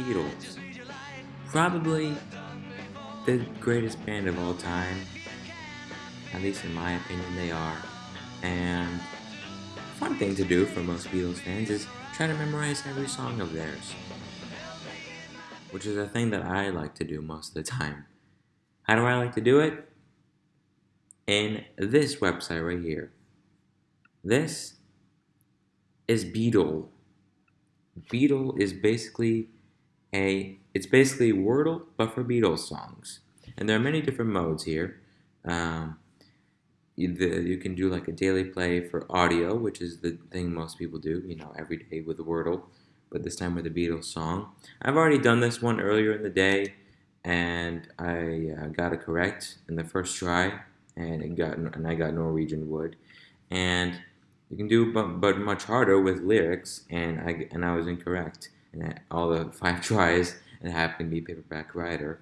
Beatles. Probably the greatest band of all time. At least in my opinion, they are. And fun thing to do for most Beatles fans is try to memorize every song of theirs. Which is a thing that I like to do most of the time. How do I like to do it? In this website right here. This is Beatle. Beatle is basically a it's basically Wordle but for Beatles songs, and there are many different modes here. Um, you, the, you can do like a daily play for audio, which is the thing most people do, you know, every day with Wordle, but this time with a Beatles song. I've already done this one earlier in the day, and I uh, got it correct in the first try, and it got and I got Norwegian Wood, and you can do but, but much harder with lyrics, and I and I was incorrect. And all the five tries, and happened to be paperback writer.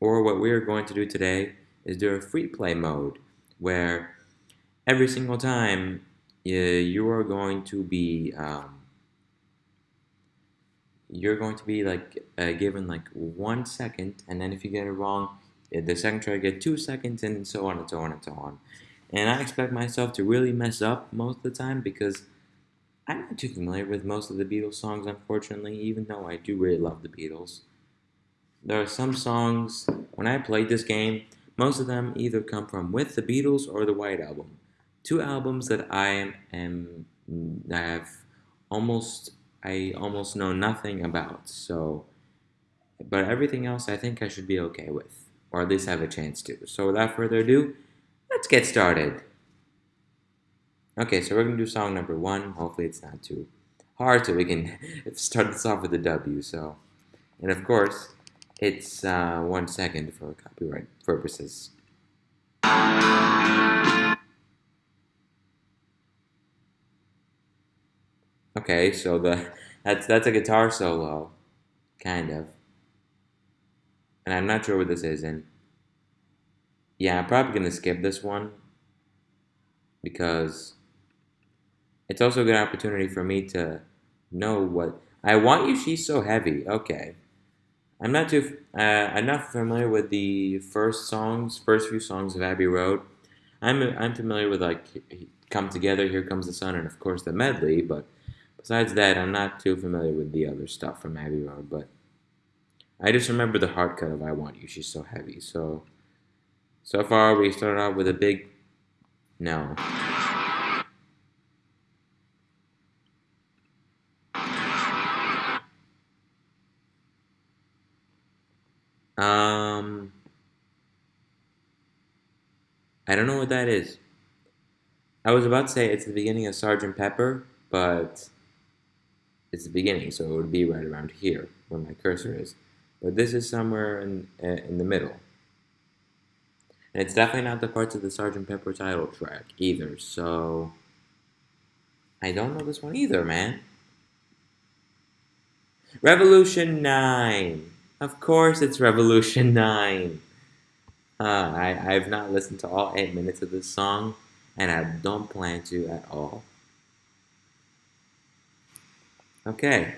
Or what we're going to do today is do a free play mode, where every single time you, you are going to be um, you're going to be like uh, given like one second, and then if you get it wrong, the second try get two seconds, and so on and so on and so on. And I expect myself to really mess up most of the time because I'm not too familiar with most of the Beatles songs, unfortunately, even though I do really love the Beatles. There are some songs, when I played this game, most of them either come from with the Beatles or the White Album. Two albums that I am, am have almost I almost know nothing about. So, but everything else I think I should be okay with, or at least have a chance to. So without further ado, let's get started. Okay, so we're to do song number one. Hopefully it's not too hard so we can start this off with a W. So, and of course, it's uh, one second for copyright purposes. Okay, so the that's that's a guitar solo, kind of. And I'm not sure what this is in. Yeah, I'm probably to skip this one because it's also a good opportunity for me to know what I want you. She's so heavy. Okay, I'm not too. Uh, I'm not familiar with the first songs, first few songs of Abbey Road. I'm I'm familiar with like "Come Together," "Here Comes the Sun," and of course the medley. But besides that, I'm not too familiar with the other stuff from Abbey Road. But I just remember the hard cut of "I Want You." She's so heavy. So so far, we started off with a big no. Um, I don't know what that is. I was about to say it's the beginning of Sergeant Pepper, but it's the beginning, so it would be right around here where my cursor is. But this is somewhere in in the middle. And it's definitely not the parts of the Sgt. Pepper title track either, so... I don't know this one either, man. Revolution 9. Of course it's Revolution 9. Uh, I, I've not listened to all 8 minutes of this song, and I don't plan to at all. Okay.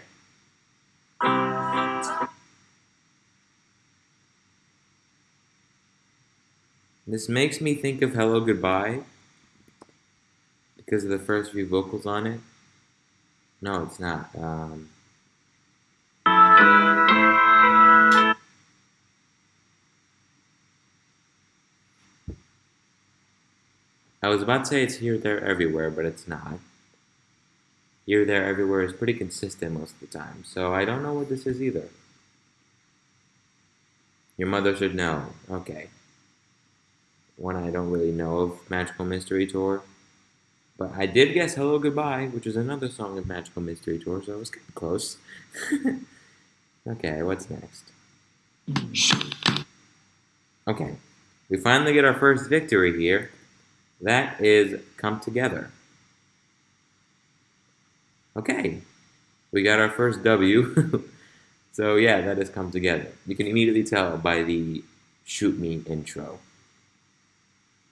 This makes me think of Hello Goodbye because of the first few vocals on it. No, it's not. Um, was about to say it's here, there, everywhere, but it's not. Here, there, everywhere is pretty consistent most of the time, so I don't know what this is either. Your mother should know. Okay one I don't really know of, Magical Mystery Tour. But I did guess Hello Goodbye, which is another song of Magical Mystery Tour, so I was kind of close. okay, what's next? Mm. Okay, we finally get our first victory here. That is Come Together. Okay, we got our first W. so yeah, that is Come Together. You can immediately tell by the Shoot Me intro.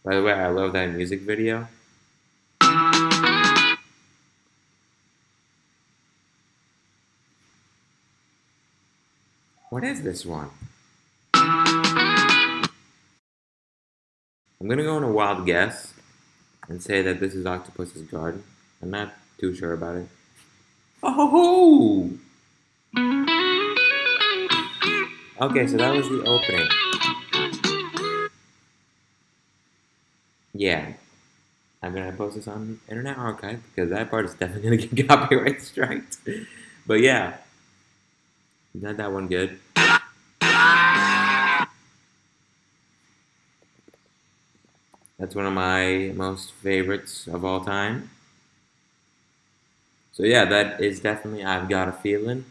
By the way, I love that music video. What is this one? I'm gonna go on a wild guess and say that this is Octopus's Garden. I'm not too sure about it. Oh! Okay, so that was the opening. Yeah. I'm gonna post this on Internet Archive because that part is definitely gonna get copyright striked. But yeah. Not that one good. That's one of my most favorites of all time. So yeah, that is definitely I've Got a Feeling.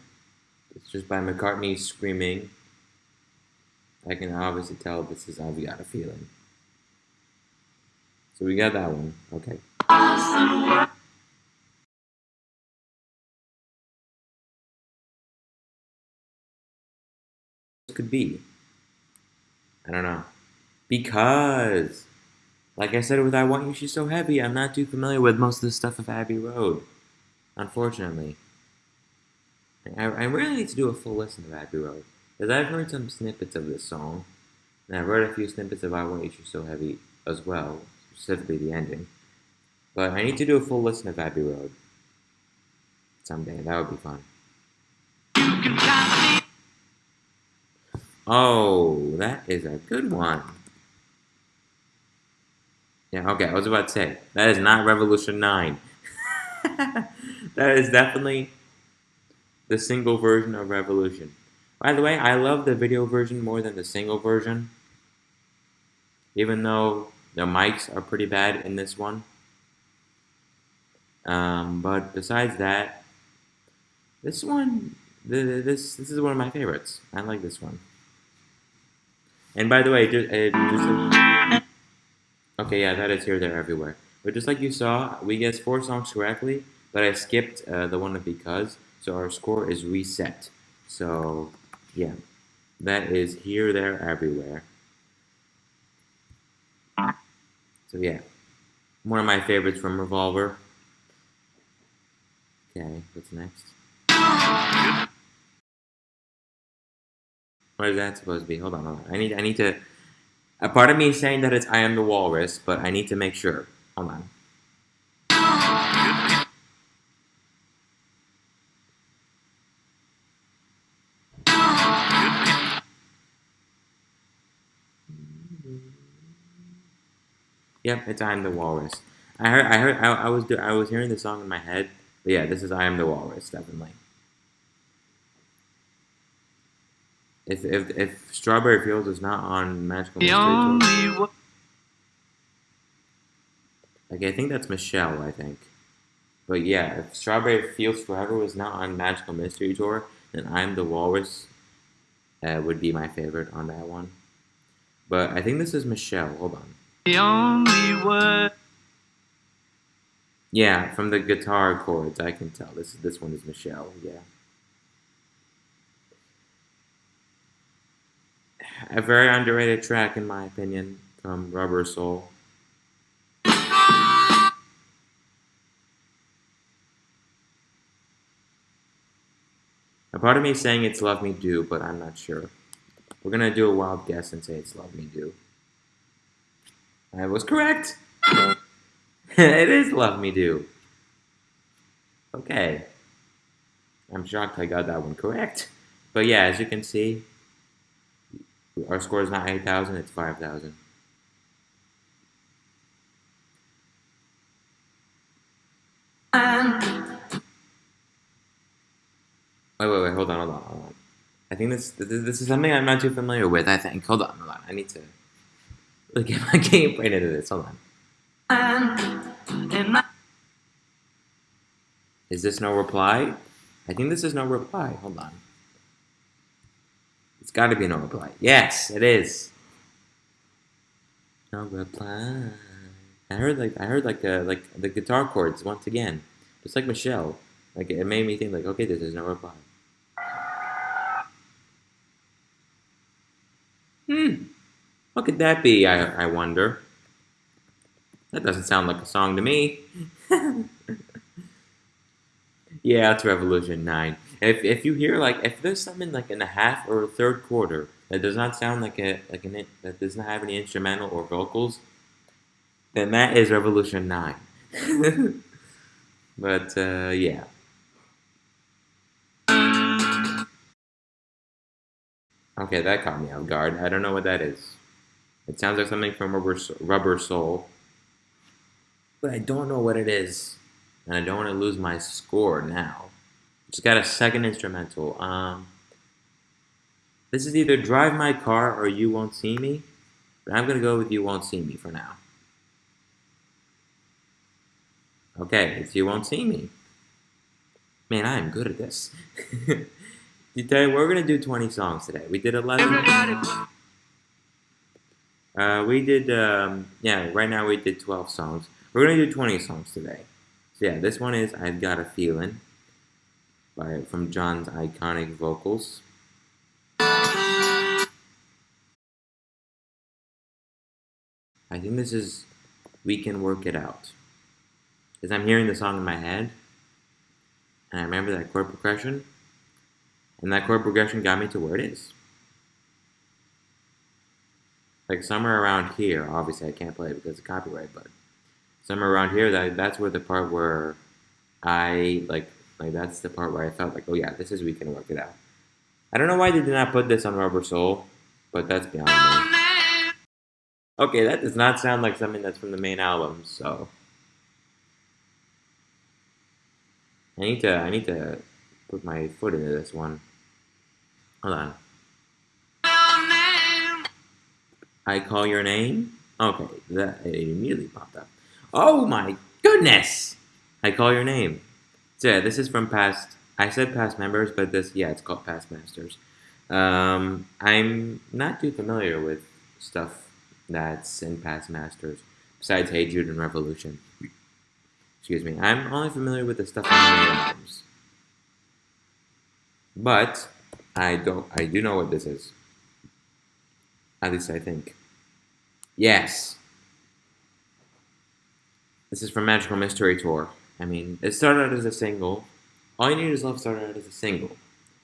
It's just by McCartney screaming. I can obviously tell this is I've Got a Feeling. So we got that one. Okay. could be? I don't know. Because, like I said with I Want You, She's So Heavy, I'm not too familiar with most of the stuff of Abbey Road. Unfortunately. I, I really need to do a full listen of Abbey Road. Because I've heard some snippets of this song. And I've heard a few snippets of I Want You, She's So Heavy as well. Specifically the ending. But I need to do a full listen of Abbey Road. Someday. That would be fun. Oh, that is a good one. Yeah, okay, I was about to say, that is not Revolution 9. that is definitely the single version of Revolution. By the way, I love the video version more than the single version. Even though the mics are pretty bad in this one. Um, but besides that, this one, this this is one of my favorites. I like this one. And by the way, just, uh, just okay, yeah, that is here, there, everywhere. But just like you saw, we guessed four songs correctly, but I skipped uh, the one of because, so our score is reset. So, yeah, that is here, there, everywhere. So yeah, one of my favorites from Revolver. Okay, what's next? What is that supposed to be? Hold on, hold on. I need, I need to. A part of me is saying that it's I am the walrus, but I need to make sure. Hold on. Yep, it's I am the walrus. I heard, I heard, I, I was, do I was hearing the song in my head, but yeah, this is I am the walrus, definitely. If if if Strawberry Fields is not on Magical Mystery Tour, like I think that's Michelle. I think, but yeah, if Strawberry Fields Forever was not on Magical Mystery Tour, then I'm the Walrus uh, would be my favorite on that one. But I think this is Michelle. Hold on. The only word. Yeah, from the guitar chords, I can tell. This this one is Michelle. Yeah. A very underrated track in my opinion from Rubber Soul. A part of me saying it's Love Me Do, but I'm not sure. We're gonna do a wild guess and say it's Love Me Do. I was correct! it is Love Me Do. Okay. I'm shocked I got that one correct. But yeah, as you can see, our score is not 8,000, it's 5,000. Um. Wait, wait, wait, hold on, hold on, hold on. I think this, this, this is something I'm not too familiar with, I think. Hold on, hold on. I need to look get my game brain into this. Hold on. Um, is this no reply? I think this is no reply. Hold on. It's got to be no reply. Yes, it is. No reply. I heard like I heard like uh, like the guitar chords once again, just like Michelle. Like it made me think like, okay, this is no reply. Hmm. What could that be? I I wonder. That doesn't sound like a song to me. yeah, it's Revolution 9. If if you hear like if there's something like in a half or a third quarter that does not sound like a like an that does not have any instrumental or vocals, then that is Revolution Nine. but uh, yeah. Okay, that caught me off guard. I don't know what that is. It sounds like something from Rubber, Rubber Soul. But I don't know what it is. And I don't want to lose my score now. Just got a second instrumental. Um, this is either Drive My Car or You Won't See Me. But I'm going to go with You Won't See Me for now. Okay, it's You Won't See Me. Man, I am good at this. Today, we're going to do 20 songs today. We did 11. Uh, we did, um, yeah, right now we did 12 songs. We're going to do 20 songs today. So yeah, this one is I've Got a Feeling by from John's iconic vocals. I think this is We Can Work It Out. Because I'm hearing the song in my head, and I remember that chord progression, and that chord progression got me to where it is. Like somewhere around here, obviously I can't play it because of copyright, but somewhere around here, that that's where the part where I like like that's the part where I felt like, oh yeah, this is we can work it out. I don't know why they did not put this on Rubber Soul, but that's beyond me. Okay, that does not sound like something that's from the main album, so I need to I need to put my foot into this one. Hold on. I call your name? Okay, that it immediately popped up. Oh my goodness! I call your name. So yeah, this is from past. I said past members, but this yeah, it's called past masters. Um, I'm not too familiar with stuff that's in past masters besides Hey Jude and Revolution. Excuse me. I'm only familiar with the stuff on the albums. But I don't. I do know what this is. At least I think. Yes. This is from Magical Mystery Tour. I mean, it started out as a single. All You Need Is Love started out as a single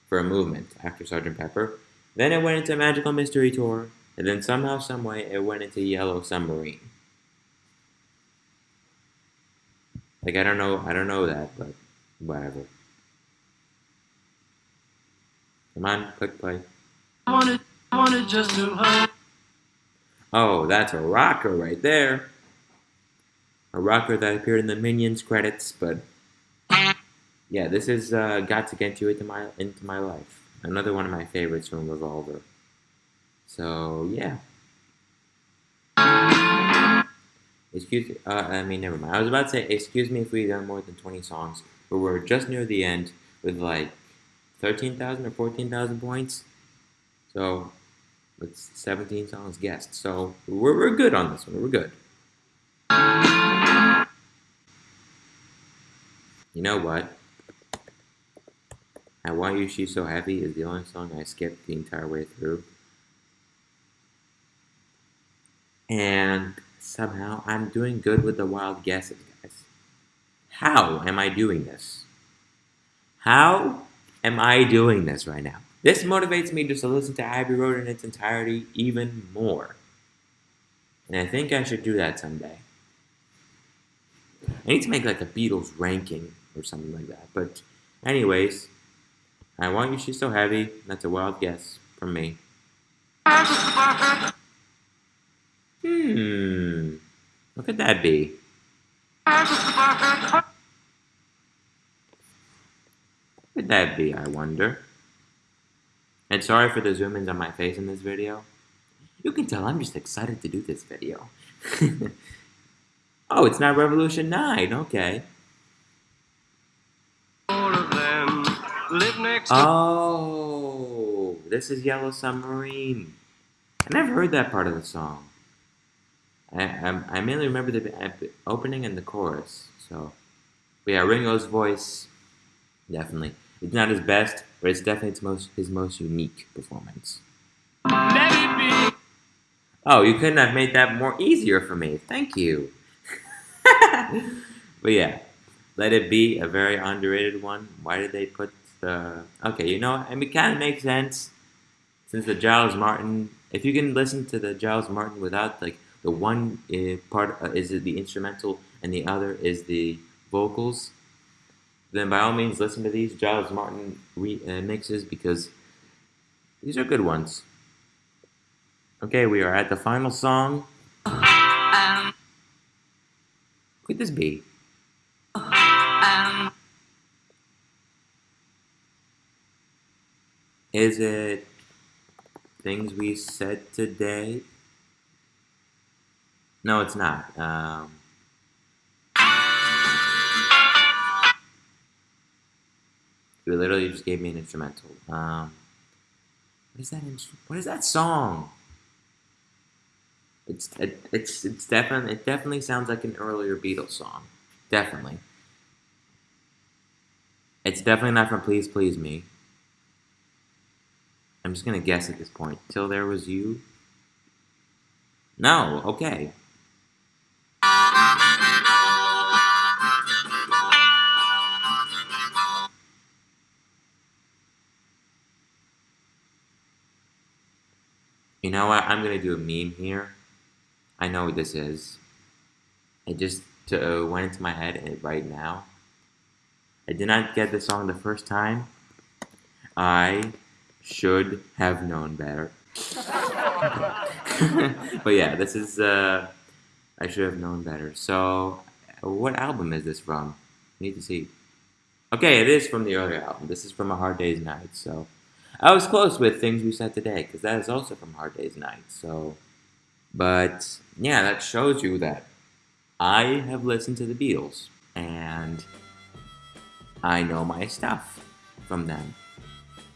for a movement after Sgt. Pepper. Then it went into Magical Mystery Tour, and then somehow, someway, it went into Yellow Submarine. Like I don't know, I don't know that, but whatever. Come on, click play. I wanted, I wanted just to Oh, that's a rocker right there a rocker that appeared in the Minions credits, but yeah, this is uh, Got to Get You into my into my life. Another one of my favorites from Revolver. So yeah. Excuse uh, I mean, never mind. I was about to say, excuse me if we've done more than 20 songs, but we're just near the end with like 13,000 or 14,000 points. So, it's 17 songs guessed. So, we're, we're good on this one. We're good. You know what? I Want You She's So Heavy is the only song I skipped the entire way through. And somehow I'm doing good with the wild guesses, guys. How am I doing this? How am I doing this right now? This motivates me just to listen to Abbey Road in its entirety even more. And I think I should do that someday. I need to make like a Beatles ranking or something like that. But anyways, I want you she's so heavy. That's a wild guess from me. Hmm. What could that be? What could that be, I wonder? And sorry for the zoom-ins on my face in this video. You can tell I'm just excited to do this video. oh, it's not Revolution 9, okay. Oh, this is Yellow Submarine. I never heard that part of the song. I, I, I mainly remember uh, the opening and the chorus. So, but yeah, Ringo's voice, definitely. It's not his best, but it's definitely his most, his most unique performance. Oh, you couldn't have made that more easier for me. Thank you. but yeah, Let It Be, a very underrated one. Why did they put the okay. You know, mean, it kind of makes sense since the Giles Martin. If you can listen to the Giles Martin without like the one uh, part uh, is the instrumental and the other is the vocals, then by all means listen to these Giles Martin re- uh, mixes because these are good ones. Okay, we are at the final song. Could this be? Is it things we said today? No, it's not. Um, you literally just gave me an instrumental. Um, what is that? What is that song? It's it, it's it's definitely it definitely sounds like an earlier Beatles song. Definitely. It's definitely not from Please Please Me. I'm just gonna guess at this point. Till there was you. No. Okay. You know what? I'm gonna do a meme here. I know what this is. It just uh, went into my head right now. I did not get the song the first time. I should have known better. but yeah, this is, uh, I should have known better. So, what album is this from? I need to see. Okay, it is from the earlier album. This is from A Hard Day's Night, so. I was close with Things We Said Today, because that is also from Hard Day's Night, so. But, yeah, that shows you that I have listened to the Beatles, and I know my stuff from them.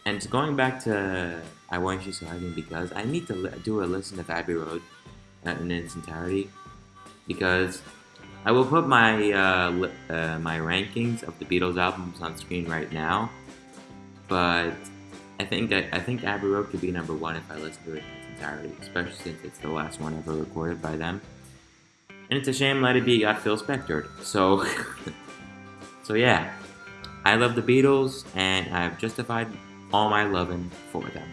And going back to I Want You So Heavy because I need to do a listen of Abbey Road uh, in its entirety because I will put my uh, uh, my rankings of the Beatles albums on screen right now, but I think I, I, think Abbey Road could be number one if I listen to it in its entirety, especially since it's the last one ever recorded by them. And it's a shame Let It Be got Phil Spector. So, so yeah, I love the Beatles, and I've justified all my loving for them.